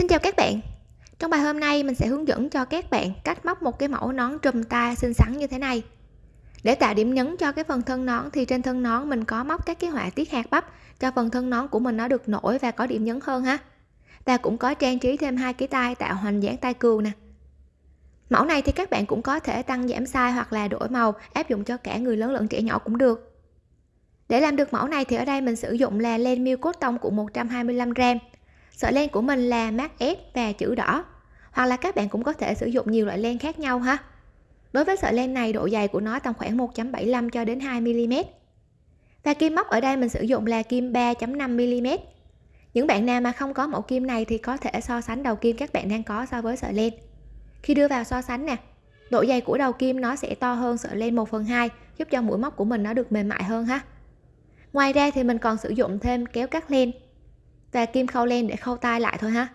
Xin chào các bạn. Trong bài hôm nay, mình sẽ hướng dẫn cho các bạn cách móc một cái mẫu nón trùm tai xinh xắn như thế này. Để tạo điểm nhấn cho cái phần thân nón thì trên thân nón mình có móc các cái họa tiết hạt bắp cho phần thân nón của mình nó được nổi và có điểm nhấn hơn ha. Và cũng có trang trí thêm hai cái tay tạo hoành dáng tay cừu nè. Mẫu này thì các bạn cũng có thể tăng giảm size hoặc là đổi màu, áp dụng cho cả người lớn lẫn trẻ nhỏ cũng được. Để làm được mẫu này thì ở đây mình sử dụng là len miêu cốt tông của 125 gram sợi len của mình là mát ép và chữ đỏ. Hoặc là các bạn cũng có thể sử dụng nhiều loại len khác nhau ha. Đối với sợi len này, độ dày của nó tầm khoảng 1.75 cho đến 2 mm và kim móc ở đây mình sử dụng là kim 3.5 mm những bạn nào mà không có mẫu kim này thì có thể so sánh đầu kim các bạn đang có so với sợi len. Khi đưa vào so sánh nè, độ dày của đầu kim nó sẽ to hơn sợi len 1 phần 2 giúp cho mũi móc của mình nó được mềm mại hơn ha. Ngoài ra thì mình còn sử dụng thêm kéo cắt len và kim khâu len để khâu tay lại thôi ha.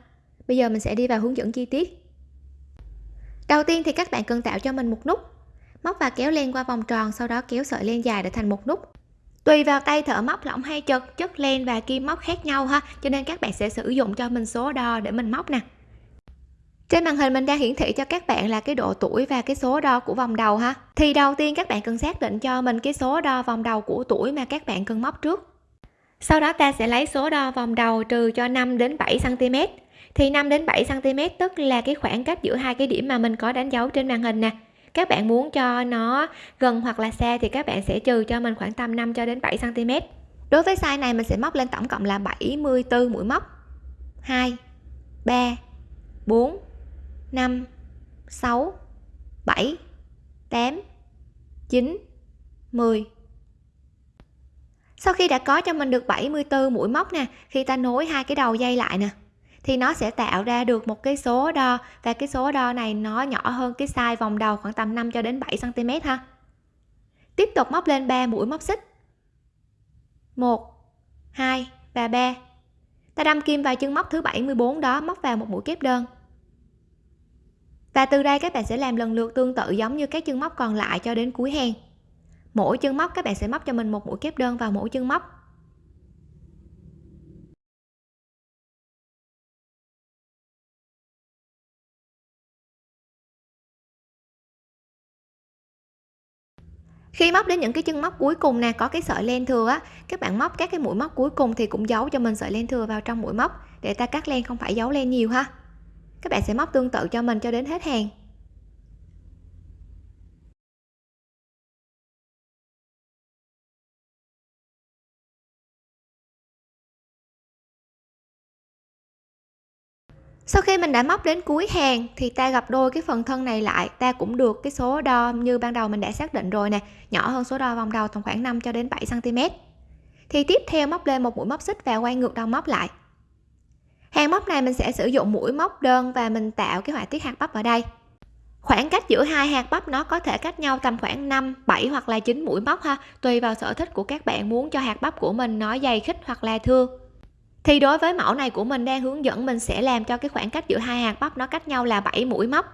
Bây giờ mình sẽ đi vào hướng dẫn chi tiết. Đầu tiên thì các bạn cần tạo cho mình một nút. Móc và kéo len qua vòng tròn, sau đó kéo sợi len dài để thành một nút. Tùy vào tay thợ móc lỏng hay chật, chất len và kim móc khác nhau ha. Cho nên các bạn sẽ sử dụng cho mình số đo để mình móc nè. Trên màn hình mình đang hiển thị cho các bạn là cái độ tuổi và cái số đo của vòng đầu ha. Thì đầu tiên các bạn cần xác định cho mình cái số đo vòng đầu của tuổi mà các bạn cần móc trước sau đó ta sẽ lấy số đo vòng đầu trừ cho 5 đến 7 cm thì 5 đến 7 cm tức là cái khoảng cách giữa hai cái điểm mà mình có đánh dấu trên màn hình nè. Các bạn muốn cho nó gần hoặc là xa thì các bạn sẽ trừ cho mình khoảng tầm 5 cho đến 7 cm đối với size này mình sẽ móc lên tổng cộng là 74 mũi móc. 2 3 4 5 6 7 8 9 10 sau khi đã có cho mình được 74 mũi móc nè, khi ta nối hai cái đầu dây lại nè, thì nó sẽ tạo ra được một cái số đo, và cái số đo này nó nhỏ hơn cái size vòng đầu khoảng tầm 5 cho đến 7 cm ha. Tiếp tục móc lên 3 mũi móc xích. 1 2 và 3 ta đâm kim vào chân móc thứ 74 đó, móc vào một mũi kép đơn. Và từ đây các bạn sẽ làm lần lượt tương tự giống như các chân móc còn lại cho đến cuối hàng mỗi chân móc, các bạn sẽ móc cho mình một mũi kép đơn vào mỗi chân móc. Khi móc đến những cái chân móc cuối cùng nè, có cái sợi len thừa á, các bạn móc các cái mũi móc cuối cùng thì cũng giấu cho mình sợi len thừa vào trong mũi móc, để ta cắt len không phải giấu len nhiều ha. Các bạn sẽ móc tương tự cho mình cho đến hết hàng. Sau khi mình đã móc đến cuối hàng thì ta gặp đôi cái phần thân này lại. Ta cũng được cái số đo như ban đầu mình đã xác định rồi nè. Nhỏ hơn số đo vòng đầu tầm khoảng 5 cho đến 7 cm thì tiếp theo móc lên một mũi móc xích và quay ngược đầu móc lại. Hàng móc này mình sẽ sử dụng mũi móc đơn và mình tạo cái họa tiết hạt bắp ở đây. Khoảng cách giữa hai hạt bắp nó có thể cách nhau tầm khoảng 5 7 hoặc là 9 mũi móc ha, tùy vào sở thích của các bạn muốn cho hạt bắp của mình nó dày khít hoặc là thưa thì đối với mẫu này của mình đang hướng dẫn mình sẽ làm cho cái khoảng cách giữa hai hạt bắp nó cách nhau là 7 mũi móc.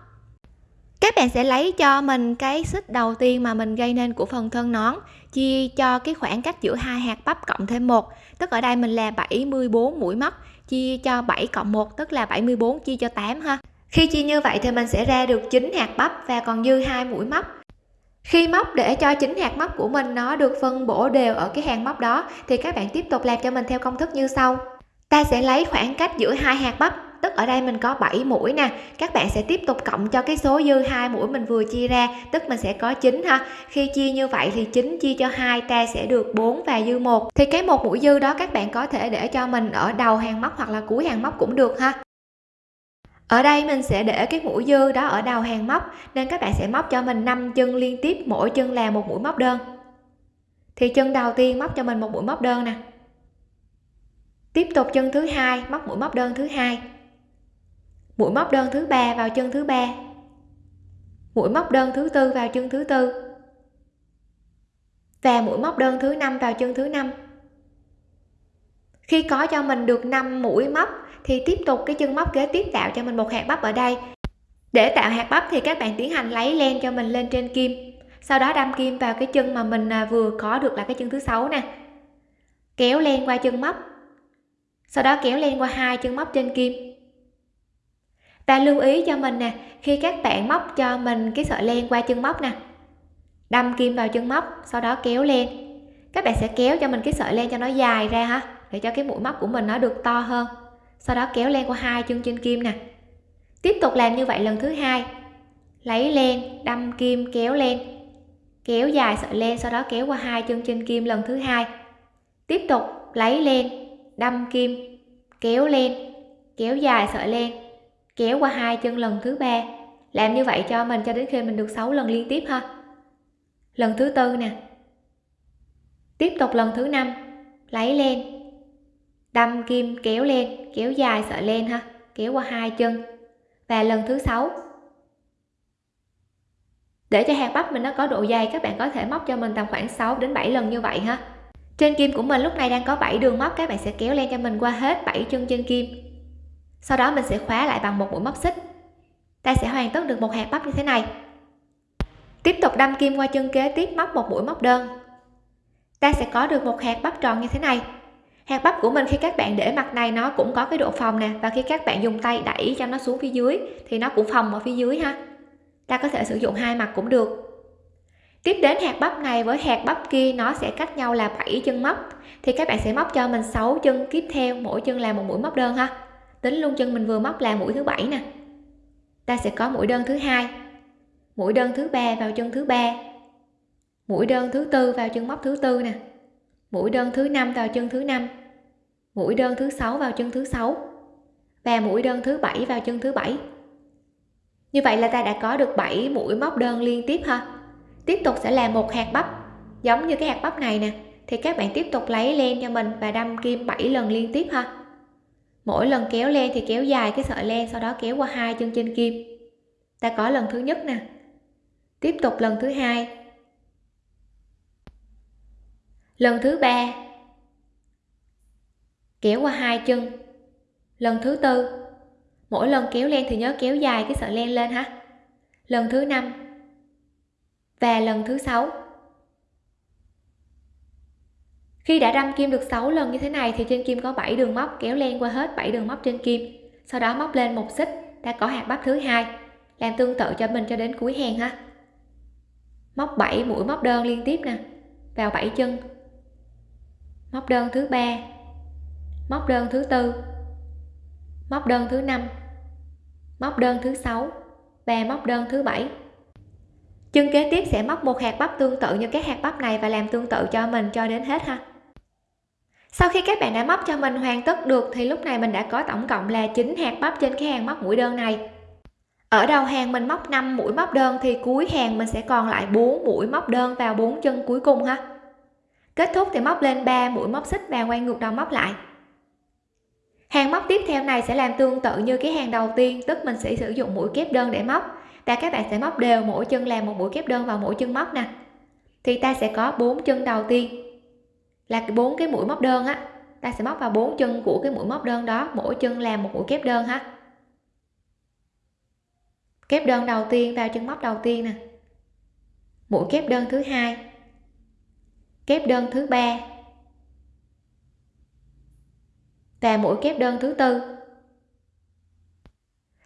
Các bạn sẽ lấy cho mình cái xích đầu tiên mà mình gây nên của phần thân nón, chia cho cái khoảng cách giữa hai hạt bắp cộng thêm một, tức ở đây mình là 74 mũi móc, chia cho 7 cộng 1 tức là 74 chia cho 8 ha. Khi chia như vậy thì mình sẽ ra được 9 hạt bắp và còn dư hai mũi móc. Khi móc để cho chính hạt móc của mình nó được phân bổ đều ở cái hàng móc đó, thì các bạn tiếp tục làm cho mình theo công thức như sau ta sẽ lấy khoảng cách giữa hai hạt bắp, tức ở đây mình có 7 mũi nè. Các bạn sẽ tiếp tục cộng cho cái số dư hai mũi mình vừa chia ra, tức mình sẽ có 9 ha. Khi chia như vậy thì 9 chia cho hai, ta sẽ được 4 và dư một. Thì cái một mũi dư đó các bạn có thể để cho mình ở đầu hàng móc hoặc là cuối hàng móc cũng được ha. Ở đây mình sẽ để cái mũi dư đó ở đầu hàng móc nên các bạn sẽ móc cho mình 5 chân liên tiếp, mỗi chân là một mũi móc đơn. Thì chân đầu tiên móc cho mình một mũi móc đơn nè tiếp tục chân thứ hai, móc mũi móc đơn thứ hai. Mũi móc đơn thứ ba vào chân thứ ba. Mũi móc đơn thứ tư vào chân thứ tư. Và mũi móc đơn thứ năm vào chân thứ năm. Khi có cho mình được 5 mũi móc, thì tiếp tục cái chân móc kế tiếp tạo cho mình một hạt bắp ở đây. Để tạo hạt bắp thì các bạn tiến hành lấy len cho mình lên trên kim. Sau đó đâm kim vào cái chân mà mình à, vừa có được là cái chân thứ sáu nè. Kéo len qua chân móc sau đó kéo len qua hai chân móc trên kim. Ta lưu ý cho mình nè, khi các bạn móc cho mình cái sợi len qua chân móc nè. Đâm kim vào chân móc, sau đó kéo lên các bạn sẽ kéo cho mình cái sợi len cho nó dài ra ha, để cho cái mũi móc của mình nó được to hơn. Sau đó kéo len qua hai chân trên kim nè. Tiếp tục làm như vậy lần thứ hai. Lấy len, đâm kim, kéo len. Kéo dài sợi len, sau đó kéo qua hai chân trên kim lần thứ hai. Tiếp tục lấy len đâm kim, kéo len kéo dài sợi len, kéo qua hai chân lần thứ ba. Làm như vậy cho mình cho đến khi mình được 6 lần liên tiếp ha. Lần thứ tư nè. Tiếp tục lần thứ năm. Lấy len. Đâm kim, kéo lên kéo dài sợi len ha. Kéo qua hai chân. Và lần thứ sáu. Để cho hạt bắp mình nó có độ dày, các bạn có thể móc cho mình tầm khoảng 6 đến 7 lần như vậy ha trên kim của mình lúc này đang có 7 đường móc, các bạn sẽ kéo len cho mình qua hết 7 chân trên kim. Sau đó mình sẽ khóa lại bằng một mũi móc xích. Ta sẽ hoàn tất được một hạt bắp như thế này. Tiếp tục đâm kim qua chân kế tiếp móc một mũi móc đơn. Ta sẽ có được một hạt bắp tròn như thế này. Hạt bắp của mình khi các bạn để mặt này, nó cũng có cái độ phòng nè, và khi các bạn dùng tay đẩy cho nó xuống phía dưới, thì nó cũng phòng ở phía dưới ha. Ta có thể sử dụng hai mặt cũng được tiếp đến hạt bắp này với hạt bắp kia, nó sẽ cách nhau là 7 chân móc. Thì các bạn sẽ móc cho mình 6 chân, tiếp theo mỗi chân là một mũi móc đơn ha. Tính luôn chân mình vừa móc là mũi thứ bảy nè. Ta sẽ có mũi đơn thứ hai, mũi đơn thứ ba vào chân thứ ba, mũi đơn thứ tư vào chân móc thứ tư nè, mũi đơn thứ năm vào chân thứ năm, mũi đơn thứ sáu vào chân thứ sáu, và mũi đơn thứ bảy vào chân thứ bảy. Như vậy là ta đã có được 7 mũi móc đơn liên tiếp ha tiếp tục sẽ là một hạt bắp, giống như cái hạt bắp này nè. Thì các bạn tiếp tục lấy len cho mình và đâm kim 7 lần liên tiếp ha. Mỗi lần kéo len thì kéo dài cái sợi len, sau đó kéo qua hai chân trên kim. Ta có lần thứ nhất nè. Tiếp tục lần thứ hai. Lần thứ ba. Kéo qua hai chân. Lần thứ tư. Mỗi lần kéo len thì nhớ kéo dài cái sợi len lên ha. Lần thứ năm và lần thứ sáu. Khi đã đâm kim được 6 lần như thế này thì trên kim có 7 đường móc kéo len qua hết 7 đường móc trên kim. Sau đó móc lên một xích, đã có hạt bắp thứ hai, làm tương tự cho mình cho đến cuối hàng ha. Móc 7 mũi móc đơn liên tiếp nè, vào 7 chân. Móc đơn thứ ba, móc đơn thứ tư, móc đơn thứ năm, móc đơn thứ sáu và móc đơn thứ bảy chân kế tiếp sẽ móc một hạt bắp tương tự như các hạt bắp này và làm tương tự cho mình cho đến hết ha. Sau khi các bạn đã móc cho mình hoàn tất được thì lúc này mình đã có tổng cộng là 9 hạt bắp trên cái hàng móc mũi đơn này. Ở đầu hàng mình móc 5 mũi móc đơn thì cuối hàng mình sẽ còn lại 4 mũi móc đơn vào bốn chân cuối cùng ha. Kết thúc thì móc lên 3 mũi móc xích và quay ngược đầu móc lại. Hàng móc tiếp theo này sẽ làm tương tự như cái hàng đầu tiên, tức mình sẽ sử dụng mũi kép đơn để móc và các bạn sẽ móc đều mỗi chân làm một mũi kép đơn vào mỗi chân móc nè. Thì ta sẽ có bốn chân đầu tiên. Là bốn cái mũi móc đơn á. Ta sẽ móc vào bốn chân của cái mũi móc đơn đó, mỗi chân làm một mũi kép đơn ha. Kép đơn đầu tiên vào chân móc đầu tiên nè. Mũi kép đơn thứ hai. Kép đơn thứ ba. Và mũi kép đơn thứ tư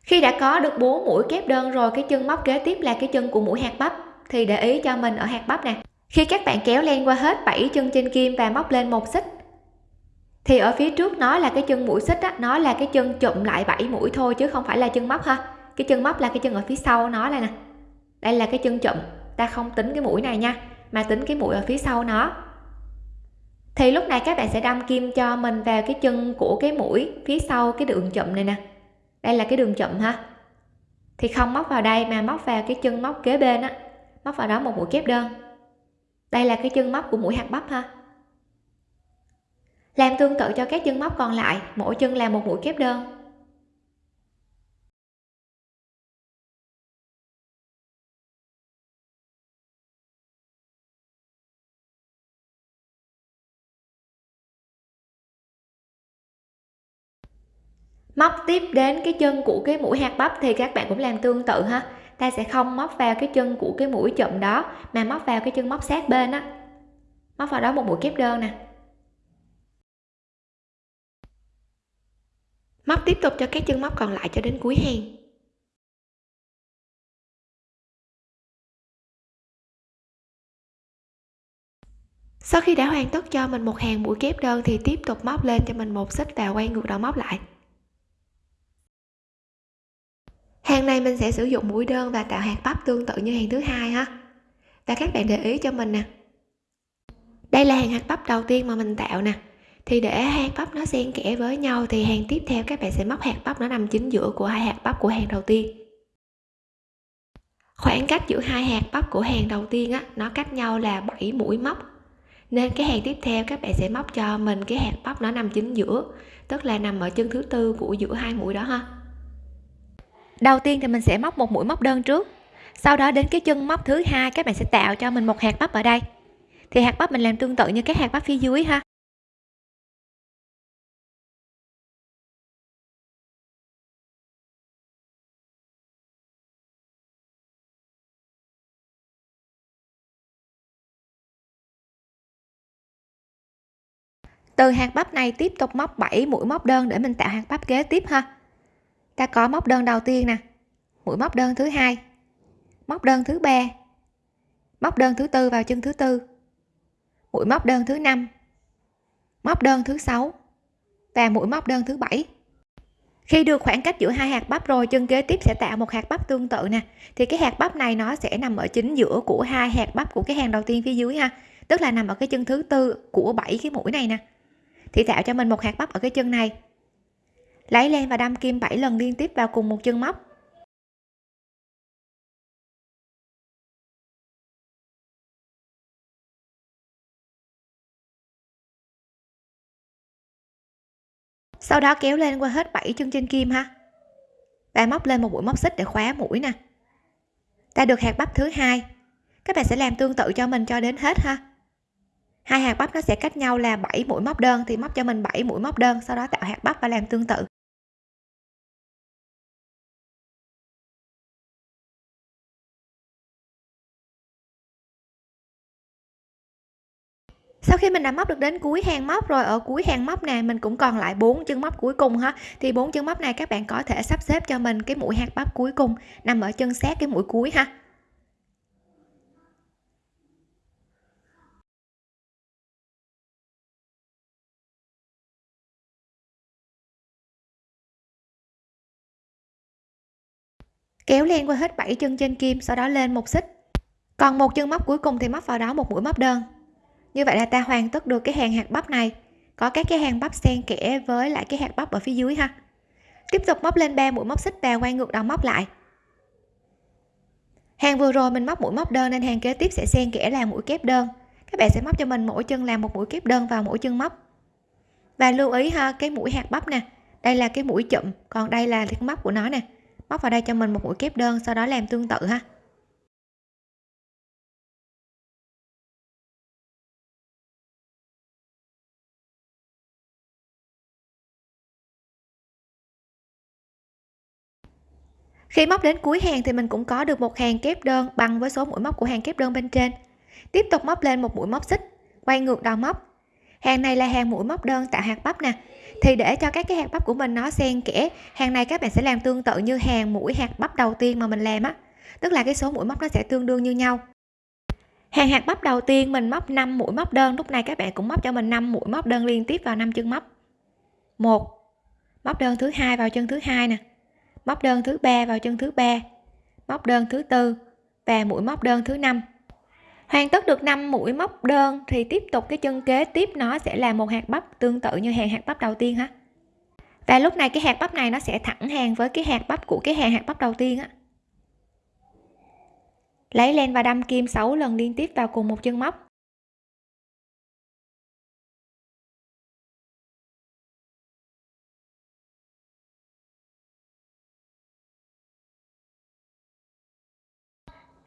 khi đã có được bốn mũi kép đơn rồi, cái chân móc kế tiếp là cái chân của mũi hạt bắp. Thì để ý cho mình ở hạt bắp nè. Khi các bạn kéo len qua hết 7 chân trên kim và móc lên một xích, thì ở phía trước nó là cái chân mũi xích á, nó là cái chân chụm lại 7 mũi thôi chứ không phải là chân móc ha. Cái chân móc là cái chân ở phía sau nó đây nè. Đây là cái chân chụm. Ta không tính cái mũi này nha, mà tính cái mũi ở phía sau nó. Thì lúc này các bạn sẽ đâm kim cho mình vào cái chân của cái mũi phía sau cái đường chụm này nè đây là cái đường chụm ha thì không móc vào đây mà móc vào cái chân móc kế bên á. Móc vào đó một mũi kép đơn. Đây là cái chân móc của mũi hạt bắp ha. Làm tương tự cho các chân móc còn lại, mỗi chân làm một mũi kép đơn. móc tiếp đến cái chân của cái mũi hạt bắp thì các bạn cũng làm tương tự ha. Ta sẽ không móc vào cái chân của cái mũi chậm đó, mà móc vào cái chân móc sát bên á. Móc vào đó một mũi kép đơn nè. Móc tiếp tục cho các chân móc còn lại cho đến cuối hàng sau khi đã hoàn tất cho mình một hàng mũi kép đơn thì tiếp tục móc lên cho mình một xích và quay ngược đầu móc lại. Hàng này mình sẽ sử dụng mũi đơn và tạo hạt bắp tương tự như hàng thứ hai ha. Và các bạn để ý cho mình nè. Đây là hàng hạt bắp đầu tiên mà mình tạo nè. Thì để hạt bắp nó xen kẽ với nhau thì hàng tiếp theo các bạn sẽ móc hạt bắp nó nằm chính giữa của hai hạt bắp của hàng đầu tiên. Khoảng cách giữa hai hạt bắp của hàng đầu tiên á, nó cách nhau là 7 mũi móc. Nên cái hàng tiếp theo các bạn sẽ móc cho mình cái hạt bắp nó nằm chính giữa, tức là nằm ở chân thứ tư của giữa hai mũi đó ha đầu tiên thì mình sẽ móc một mũi móc đơn trước. Sau đó đến cái chân móc thứ hai, các bạn sẽ tạo cho mình một hạt bắp ở đây. Thì hạt bắp mình làm tương tự như các hạt bắp phía dưới ha. Từ hạt bắp này tiếp tục móc 7 mũi móc đơn để mình tạo hạt bắp kế tiếp ha ta có móc đơn đầu tiên nè. Mũi móc đơn thứ hai. Móc đơn thứ ba. Móc đơn thứ tư vào chân thứ tư. Mũi móc đơn thứ năm. Móc đơn thứ sáu. Và mũi móc đơn thứ bảy. Khi được khoảng cách giữa hai hạt bắp rồi, chân kế tiếp sẽ tạo một hạt bắp tương tự nè. Thì cái hạt bắp này nó sẽ nằm ở chính giữa của hai hạt bắp của cái hàng đầu tiên phía dưới ha. Tức là nằm ở cái chân thứ tư của bảy cái mũi này nè. Thì tạo cho mình một hạt bắp ở cái chân này lấy len và đâm kim 7 lần liên tiếp vào cùng một chân móc. Sau đó kéo lên qua hết 7 chân trên kim ha. Và móc lên một mũi móc xích để khóa mũi nè. Ta được hạt bắp thứ hai. Các bạn sẽ làm tương tự cho mình cho đến hết ha. Hai hạt bắp nó sẽ cách nhau là 7 mũi móc đơn thì móc cho mình 7 mũi móc đơn, sau đó tạo hạt bắp và làm tương tự. Sau khi mình đã móc được đến cuối hàng móc rồi, ở cuối hàng móc này mình cũng còn lại bốn chân móc cuối cùng ha. Thì bốn chân móc này các bạn có thể sắp xếp cho mình cái mũi hạt bắp cuối cùng, nằm ở chân sát cái mũi cuối ha. Kéo len qua hết 7 chân trên kim, sau đó lên một xích. Còn một chân móc cuối cùng thì móc vào đó một mũi móc đơn như vậy là ta hoàn tất được cái hàng hạt bắp này. Có các cái hàng bắp xen kẽ với lại cái hạt bắp ở phía dưới ha. Tiếp tục móc lên 3 mũi móc xích và quay ngược đầu móc lại. Hàng vừa rồi mình móc mũi móc đơn nên hàng kế tiếp sẽ xen kẽ là mũi kép đơn. Các bạn sẽ móc cho mình mỗi chân làm một mũi kép đơn vào mỗi chân móc. Và lưu ý ha, cái mũi hạt bắp nè. Đây là cái mũi chụm, còn đây là cái móc của nó nè. Móc vào đây cho mình một mũi kép đơn, sau đó làm tương tự ha. Khi móc đến cuối hàng thì mình cũng có được một hàng kép đơn bằng với số mũi móc của hàng kép đơn bên trên. Tiếp tục móc lên một mũi móc xích, quay ngược đầu móc. Hàng này là hàng mũi móc đơn tạo hạt bắp nè. Thì để cho các cái hạt bắp của mình nó xen kẽ, hàng này các bạn sẽ làm tương tự như hàng mũi hạt bắp đầu tiên mà mình làm á. Tức là cái số mũi móc nó sẽ tương đương như nhau. Hàng hạt bắp đầu tiên mình móc 5 mũi móc đơn, lúc này các bạn cũng móc cho mình 5 mũi móc đơn liên tiếp vào năm chân móc. Một, móc đơn thứ hai vào chân thứ hai nè móc đơn thứ ba vào chân thứ ba. Móc đơn thứ tư và mũi móc đơn thứ năm. Hoàn tất được 5 mũi móc đơn thì tiếp tục cái chân kế tiếp nó sẽ là một hạt bắp tương tự như hàng hạt bắp đầu tiên ha. Và lúc này cái hạt bắp này nó sẽ thẳng hàng với cái hạt bắp của cái hàng hạt bắp đầu tiên á. Lấy len và đâm kim 6 lần liên tiếp vào cùng một chân móc.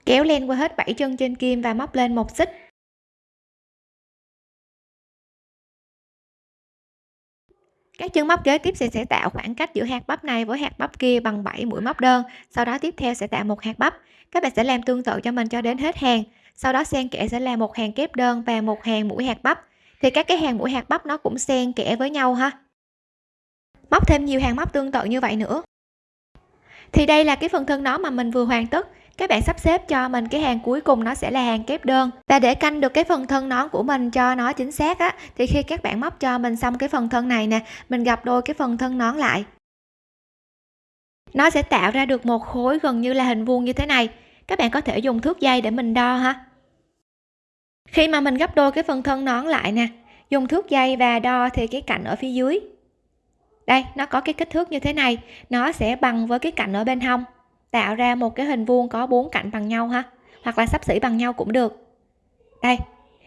Kéo len qua hết 7 chân trên kim và móc lên một xích. Các chân móc kế tiếp sẽ sẽ tạo khoảng cách giữa hạt bắp này với hạt bắp kia bằng 7 mũi móc đơn, sau đó tiếp theo sẽ tạo một hạt bắp. Các bạn sẽ làm tương tự cho mình cho đến hết hàng, sau đó xen kẽ sẽ là một hàng kép đơn và một hàng mũi hạt bắp. Thì các cái hàng mũi hạt bắp nó cũng xen kẽ với nhau ha. Móc thêm nhiều hàng móc tương tự như vậy nữa. Thì đây là cái phần thân nó mà mình vừa hoàn tất các bạn sắp xếp cho mình cái hàng cuối cùng nó sẽ là hàng kép đơn. Và để canh được cái phần thân nón của mình cho nó chính xác á, thì khi các bạn móc cho mình xong cái phần thân này nè, mình gặp đôi cái phần thân nón lại. Nó sẽ tạo ra được một khối gần như là hình vuông như thế này. Các bạn có thể dùng thước dây để mình đo ha. Khi mà mình gấp đôi cái phần thân nón lại nè, dùng thước dây và đo thì cái cạnh ở phía dưới. Đây, nó có cái kích thước như thế này. Nó sẽ bằng với cái cạnh ở bên hông tạo ra một cái hình vuông có bốn cạnh bằng nhau ha. Hoặc là sắp xỉ bằng nhau cũng được. Đây,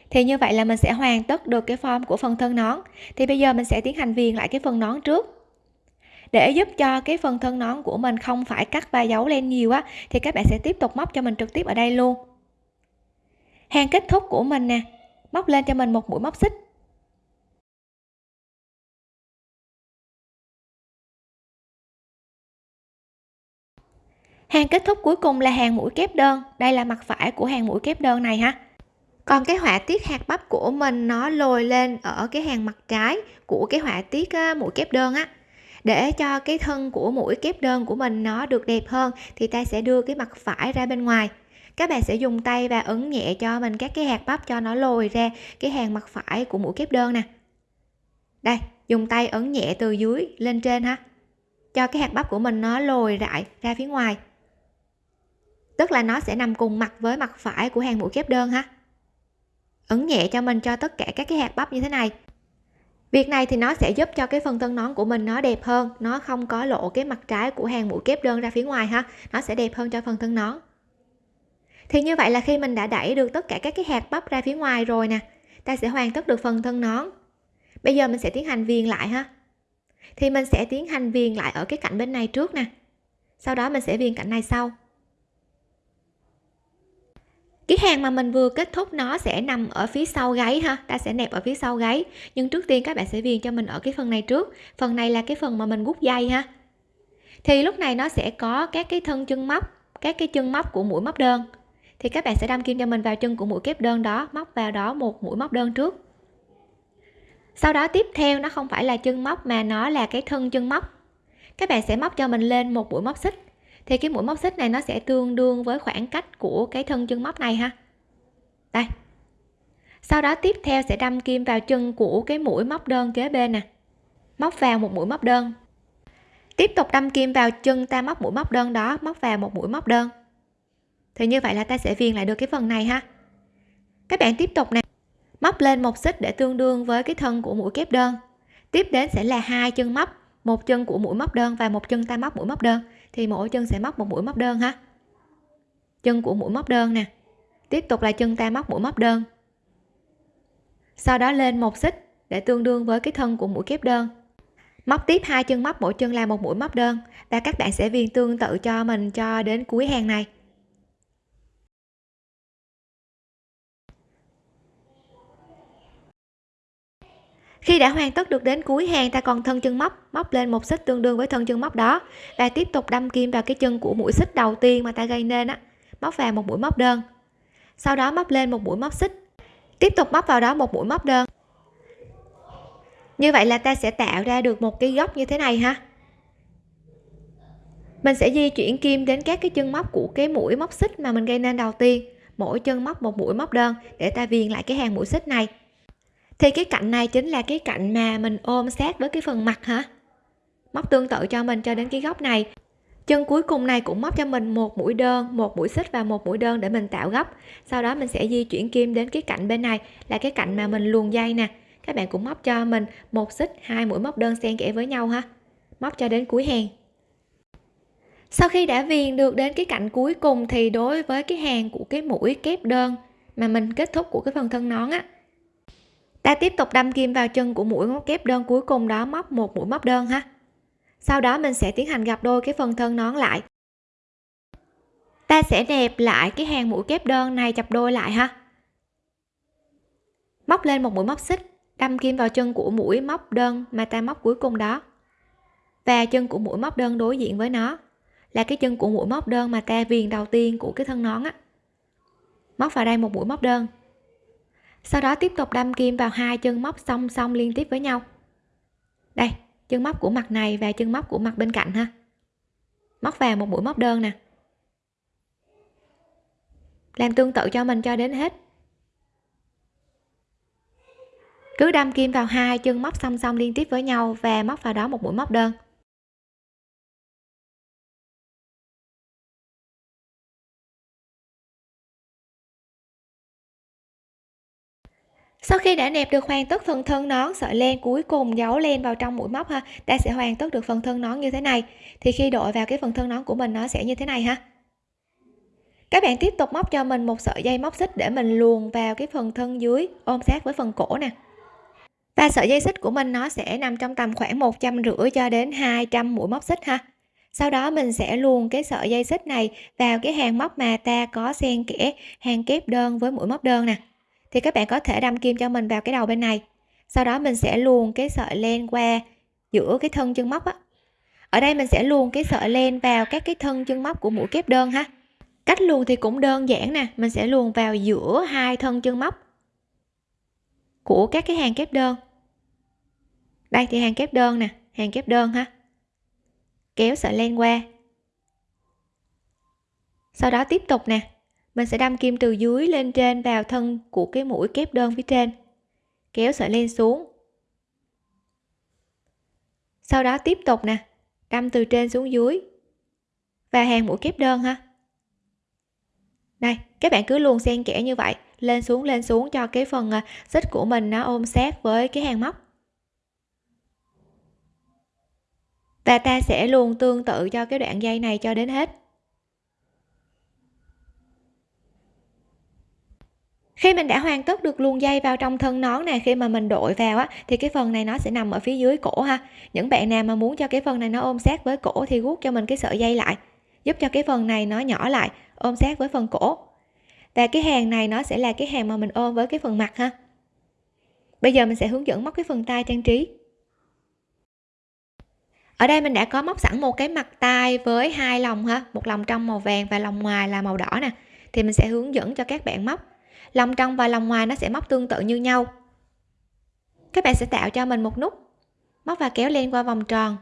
thì như vậy là mình sẽ hoàn tất được cái form của phần thân nón. Thì bây giờ mình sẽ tiến hành viền lại cái phần nón trước. Để giúp cho cái phần thân nón của mình không phải cắt và giấu lên nhiều á, thì các bạn sẽ tiếp tục móc cho mình trực tiếp ở đây luôn. Hàng kết thúc của mình nè. Móc lên cho mình một mũi móc xích. Hàng kết thúc cuối cùng là hàng mũi kép đơn. Đây là mặt phải của hàng mũi kép đơn này ha. Còn cái họa tiết hạt bắp của mình nó lồi lên ở cái hàng mặt trái của cái họa tiết mũi kép đơn á. Để cho cái thân của mũi kép đơn của mình nó được đẹp hơn thì ta sẽ đưa cái mặt phải ra bên ngoài. Các bạn sẽ dùng tay và ấn nhẹ cho mình các cái hạt bắp cho nó lồi ra cái hàng mặt phải của mũi kép đơn nè. Đây, dùng tay ấn nhẹ từ dưới lên trên ha, cho cái hạt bắp của mình nó lồi lại ra phía ngoài tức là nó sẽ nằm cùng mặt với mặt phải của hàng mũi kép đơn ha? Ấn nhẹ cho mình cho tất cả các cái hạt bắp như thế này. Việc này thì nó sẽ giúp cho cái phần thân nón của mình nó đẹp hơn. Nó không có lộ cái mặt trái của hàng mũi kép đơn ra phía ngoài ha. Nó sẽ đẹp hơn cho phần thân nón. Thì như vậy là khi mình đã đẩy được tất cả các cái hạt bắp ra phía ngoài rồi nè, ta sẽ hoàn tất được phần thân nón. Bây giờ mình sẽ tiến hành viền lại ha. Thì mình sẽ tiến hành viền lại ở cái cạnh bên này trước nè. Sau đó mình sẽ viền cạnh này sau cái hàng mà mình vừa kết thúc nó sẽ nằm ở phía sau gáy ha, ta sẽ nẹp ở phía sau gáy. Nhưng trước tiên các bạn sẽ viền cho mình ở cái phần này trước. Phần này là cái phần mà mình gút dây ha. Thì lúc này nó sẽ có các cái thân chân móc, các cái chân móc của mũi móc đơn. Thì các bạn sẽ đâm kim cho mình vào chân của mũi kép đơn đó, móc vào đó một mũi móc đơn trước. Sau đó tiếp theo nó không phải là chân móc mà nó là cái thân chân móc. Các bạn sẽ móc cho mình lên một mũi móc xích thì cái mũi móc xích này nó sẽ tương đương với khoảng cách của cái thân chân móc này ha. Đây. Sau đó tiếp theo sẽ đâm kim vào chân của cái mũi móc đơn kế bên nè. Móc vào một mũi móc đơn. Tiếp tục đâm kim vào chân ta móc mũi móc đơn đó, móc vào một mũi móc đơn. Thì như vậy là ta sẽ viền lại được cái phần này ha. Các bạn tiếp tục nè. Móc lên một xích để tương đương với cái thân của mũi kép đơn. Tiếp đến sẽ là hai chân móc, một chân của mũi móc đơn và một chân ta móc mũi móc đơn thì mỗi chân sẽ móc một mũi móc đơn ha. Chân của mũi móc đơn nè. Tiếp tục là chân ta móc mũi móc đơn. Sau đó lên một xích để tương đương với cái thân của mũi kép đơn. Móc tiếp hai chân móc, mỗi chân là một mũi móc đơn. Và các bạn sẽ viền tương tự cho mình cho đến cuối hàng này. Khi đã hoàn tất được đến cuối hàng, ta còn thân chân móc móc lên một xích tương đương với thân chân móc đó. Và tiếp tục đâm kim vào cái chân của mũi xích đầu tiên mà ta gây nên á, móc vào một mũi móc đơn. Sau đó móc lên một mũi móc xích. Tiếp tục móc vào đó một mũi móc đơn. Như vậy là ta sẽ tạo ra được một cái góc như thế này ha. Mình sẽ di chuyển kim đến các cái chân móc của cái mũi móc xích mà mình gây nên đầu tiên. Mỗi chân móc một mũi móc đơn để ta viền lại cái hàng mũi xích này thì cái cạnh này chính là cái cạnh mà mình ôm sát với cái phần mặt hả? Móc tương tự cho mình cho đến cái góc này. Chân cuối cùng này cũng móc cho mình một mũi đơn, một mũi xích và một mũi đơn để mình tạo góc. Sau đó mình sẽ di chuyển kim đến cái cạnh bên này, là cái cạnh mà mình luồn dây nè. Các bạn cũng móc cho mình một xích, hai mũi móc đơn xen kẽ với nhau ha. Móc cho đến cuối hàng. Sau khi đã viền được đến cái cạnh cuối cùng thì đối với cái hàng của cái mũi kép đơn mà mình kết thúc của cái phần thân nón á ta tiếp tục đâm kim vào chân của mũi móc kép đơn cuối cùng đó, móc một mũi móc đơn ha. Sau đó mình sẽ tiến hành gặp đôi cái phần thân nón lại. Ta sẽ đẹp lại cái hàng mũi kép đơn này chập đôi lại ha. Móc lên một mũi móc xích, đâm kim vào chân của mũi móc đơn mà ta móc cuối cùng đó. Và chân của mũi móc đơn đối diện với nó là cái chân của mũi móc đơn mà ta viền đầu tiên của cái thân nón á. Móc vào đây một mũi móc đơn sau đó tiếp tục đâm kim vào hai chân móc song song liên tiếp với nhau. Đây, chân móc của mặt này và chân móc của mặt bên cạnh ha. Móc vào một mũi móc đơn nè. Làm tương tự cho mình cho đến hết. Cứ đâm kim vào hai chân móc song song liên tiếp với nhau và móc vào đó một mũi móc đơn. Sau khi đã nẹp được hoàn tất phần thân nón, sợi len cuối cùng giấu len vào trong mũi móc ha, ta sẽ hoàn tất được phần thân nón như thế này. Thì khi đội vào cái phần thân nón của mình, nó sẽ như thế này ha. Các bạn tiếp tục móc cho mình một sợi dây móc xích để mình luồn vào cái phần thân dưới, ôm sát với phần cổ nè. Và sợi dây xích của mình, nó sẽ nằm trong tầm khoảng một trăm rưỡi cho đến 200 mũi móc xích ha. Sau đó, mình sẽ luồn cái sợi dây xích này vào cái hàng móc mà ta có xen kẽ, hàng kép đơn với mũi móc đơn nè thì các bạn có thể đâm kim cho mình vào cái đầu bên này. Sau đó mình sẽ luồn cái sợi len qua giữa cái thân chân móc á. Ở đây mình sẽ luồn cái sợi len vào các cái thân chân móc của mũi kép đơn ha. Cách luồn thì cũng đơn giản nè, mình sẽ luồn vào giữa hai thân chân móc của các cái hàng kép đơn. Đây thì hàng kép đơn nè, hàng kép đơn ha. Kéo sợi len qua. Sau đó tiếp tục nè mình sẽ đâm kim từ dưới lên trên vào thân của cái mũi kép đơn phía trên. Kéo sợi len xuống. Sau đó tiếp tục nè, đâm từ trên xuống dưới. Và hàng mũi kép đơn ha. Đây các bạn cứ luôn xen kẽ như vậy, lên xuống lên xuống cho cái phần à, xích của mình nó ôm sát với cái hàng móc. Và ta sẽ luôn tương tự cho cái đoạn dây này cho đến hết. Khi mình đã hoàn tất được luồn dây vào trong thân nón này, khi mà mình đội vào á, thì cái phần này nó sẽ nằm ở phía dưới cổ ha. Những bạn nào mà muốn cho cái phần này nó ôm sát với cổ thì guốc cho mình cái sợi dây lại, giúp cho cái phần này nó nhỏ lại, ôm sát với phần cổ. Và cái hàng này nó sẽ là cái hàng mà mình ôm với cái phần mặt ha. Bây giờ mình sẽ hướng dẫn móc cái phần tay trang trí. Ở đây mình đã có móc sẵn một cái mặt tay với hai lòng ha, một lòng trong màu vàng và lòng ngoài là màu đỏ nè. Thì mình sẽ hướng dẫn cho các bạn móc lòng trong và lòng ngoài nó sẽ móc tương tự như nhau. Các bạn sẽ tạo cho mình một nút, móc và kéo lên qua vòng tròn,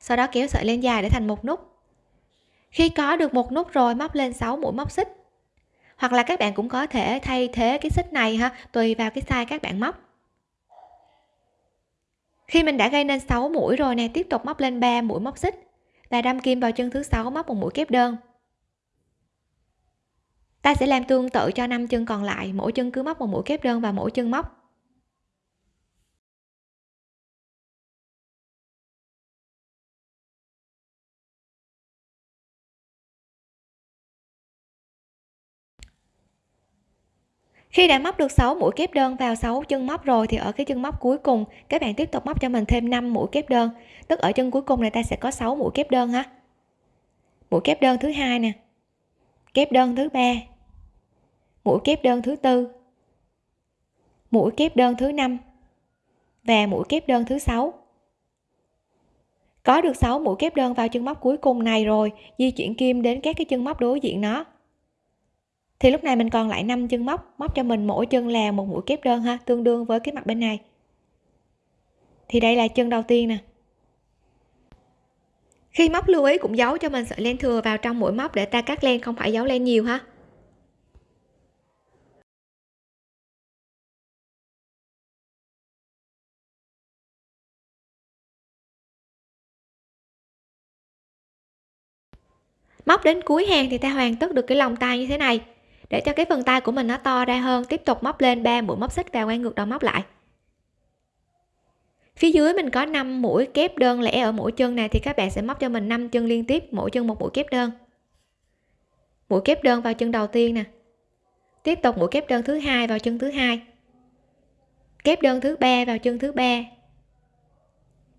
sau đó kéo sợi lên dài để thành một nút. Khi có được một nút rồi, móc lên 6 mũi móc xích. Hoặc là các bạn cũng có thể thay thế cái xích này ha, tùy vào cái size các bạn móc. Khi mình đã gây nên 6 mũi rồi nè, tiếp tục móc lên 3 mũi móc xích. Và đâm kim vào chân thứ sáu, móc một mũi kép đơn ta sẽ làm tương tự cho năm chân còn lại, mỗi chân cứ móc một mũi kép đơn và mỗi chân móc. Khi đã móc được 6 mũi kép đơn vào 6 chân móc rồi thì ở cái chân móc cuối cùng, các bạn tiếp tục móc cho mình thêm 5 mũi kép đơn. Tức ở chân cuối cùng này ta sẽ có 6 mũi kép đơn ha. Mũi kép đơn thứ hai nè kép đơn thứ ba. Mũi kép đơn thứ tư. Mũi kép đơn thứ năm và mũi kép đơn thứ sáu. Có được 6 mũi kép đơn vào chân móc cuối cùng này rồi, di chuyển kim đến các cái chân móc đối diện nó. Thì lúc này mình còn lại 5 chân móc móc cho mình mỗi chân là một mũi kép đơn ha, tương đương với cái mặt bên này. Thì đây là chân đầu tiên nè khi móc lưu ý cũng giấu cho mình sợi len thừa vào trong mũi móc để ta cắt len, không phải giấu len nhiều ha. Móc đến cuối hàng thì ta hoàn tất được cái lòng tay như thế này. Để cho cái phần tay của mình nó to ra hơn, tiếp tục móc lên 3 mũi móc xích và quay ngược đầu móc lại phía dưới mình có 5 mũi kép đơn lẻ ở mỗi chân này thì các bạn sẽ móc cho mình 5 chân liên tiếp, mỗi chân một mũi kép đơn. Mũi kép đơn vào chân đầu tiên nè. Tiếp tục mũi kép đơn thứ hai vào chân thứ hai. Kép đơn thứ ba vào chân thứ ba.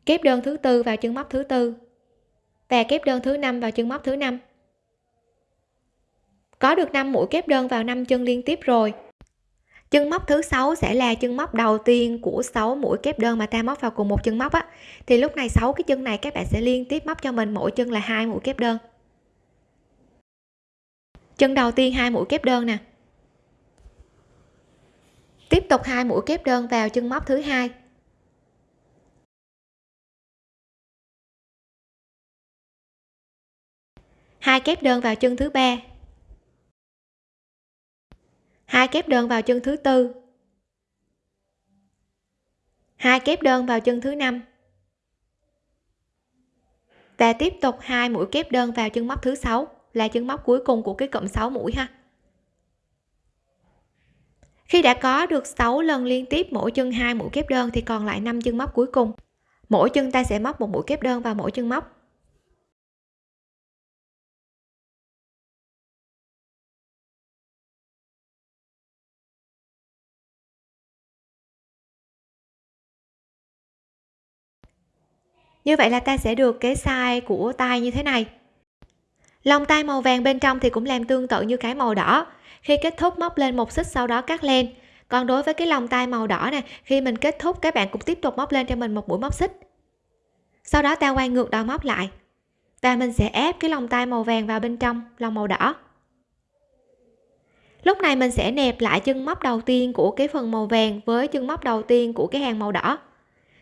Kép đơn thứ tư vào chân móc thứ tư. Và kép đơn thứ năm vào chân móc thứ năm. Có được 5 mũi kép đơn vào 5 chân liên tiếp rồi chân móc thứ sáu sẽ là chân móc đầu tiên của 6 mũi kép đơn mà ta móc vào cùng một chân móc á. Thì lúc này 6 cái chân này các bạn sẽ liên tiếp móc cho mình, mỗi chân là hai mũi kép đơn. Chân đầu tiên hai mũi kép đơn nè. Tiếp tục hai mũi kép đơn vào chân móc thứ hai. Hai kép đơn vào chân thứ ba hai kép đơn vào chân thứ tư. Hai kép đơn vào chân thứ năm. Và tiếp tục hai mũi kép đơn vào chân móc thứ sáu, là chân móc cuối cùng của cái cụm 6 mũi ha. Khi đã có được 6 lần liên tiếp mỗi chân hai mũi kép đơn thì còn lại 5 chân móc cuối cùng. Mỗi chân ta sẽ móc một mũi kép đơn vào mỗi chân móc. Như vậy là ta sẽ được cái size của tay như thế này. Lòng tay màu vàng bên trong thì cũng làm tương tự như cái màu đỏ. Khi kết thúc móc lên một xích sau đó cắt len còn đối với cái lòng tay màu đỏ này khi mình kết thúc, các bạn cũng tiếp tục móc lên cho mình một mũi móc xích. Sau đó ta quay ngược đầu móc lại. Và mình sẽ ép cái lòng tay màu vàng vào bên trong lòng màu đỏ. Lúc này mình sẽ nẹp lại chân móc đầu tiên của cái phần màu vàng với chân móc đầu tiên của cái hàng màu đỏ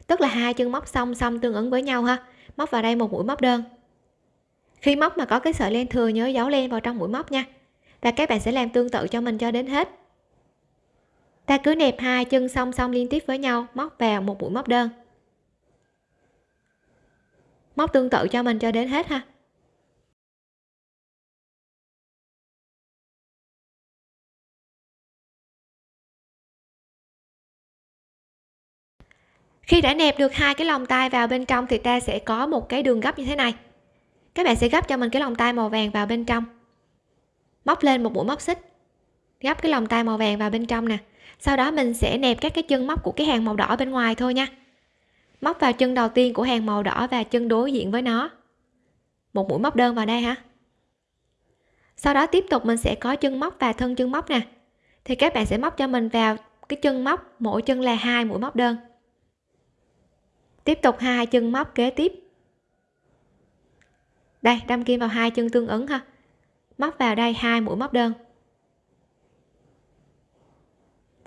tức là hai chân móc song song tương ứng với nhau ha. Móc vào đây một mũi móc đơn. Khi móc mà có cái sợi len thừa nhớ giấu len vào trong mũi móc nha. Và các bạn sẽ làm tương tự cho mình cho đến hết. Ta cứ nẹp hai chân song song liên tiếp với nhau, móc vào một mũi móc đơn. Móc tương tự cho mình cho đến hết ha. Khi đã nẹp được hai cái lòng tay vào bên trong thì ta sẽ có một cái đường gấp như thế này. Các bạn sẽ gấp cho mình cái lòng tay màu vàng vào bên trong. Móc lên một mũi móc xích. Gấp cái lòng tay màu vàng vào bên trong nè. Sau đó mình sẽ nẹp các cái chân móc của cái hàng màu đỏ bên ngoài thôi nha. Móc vào chân đầu tiên của hàng màu đỏ và chân đối diện với nó. Một mũi móc đơn vào đây ha sau đó tiếp tục mình sẽ có chân móc và thân chân móc nè. Thì các bạn sẽ móc cho mình vào cái chân móc, mỗi chân là hai mũi móc đơn tiếp tục hai chân móc kế tiếp. Đây, đâm kim vào hai chân tương ứng ha. Móc vào đây hai mũi móc đơn.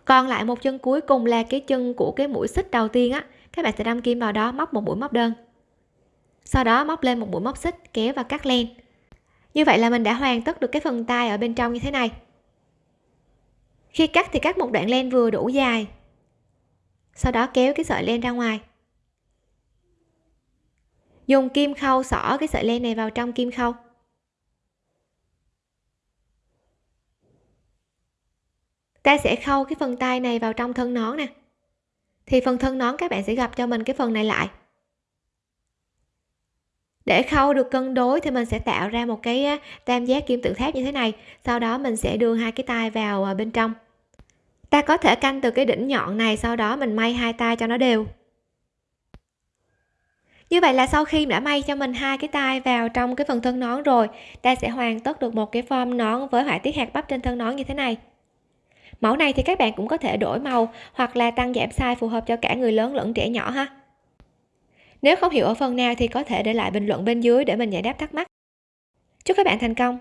Còn lại một chân cuối cùng là cái chân của cái mũi xích đầu tiên á. Các bạn sẽ đâm kim vào đó móc một mũi móc đơn. Sau đó móc lên một mũi móc xích, kéo và cắt len. Như vậy là mình đã hoàn tất được cái phần tay ở bên trong như thế này. Khi cắt thì cắt một đoạn len vừa đủ dài. Sau đó kéo cái sợi len ra ngoài dùng kim khâu, xỏ cái sợi len này vào trong kim khâu. Ta sẽ khâu cái phần tay này vào trong thân nón nè. Thì phần thân nón các bạn sẽ gặp cho mình cái phần này lại. Để khâu được cân đối thì mình sẽ tạo ra một cái tam giác kim tự tháp như thế này. Sau đó mình sẽ đưa hai cái tay vào à, bên trong. Ta có thể canh từ cái đỉnh nhọn này, sau đó mình may hai tay cho nó đều như vậy là sau khi đã may cho mình hai cái tay vào trong cái phần thân nón rồi, ta sẽ hoàn tất được một cái form nón với họa tiết hạt bắp trên thân nón như thế này. Mẫu này thì các bạn cũng có thể đổi màu hoặc là tăng giảm size phù hợp cho cả người lớn lẫn trẻ nhỏ ha. Nếu không hiểu ở phần nào thì có thể để lại bình luận bên dưới để mình giải đáp thắc mắc. Chúc các bạn thành công!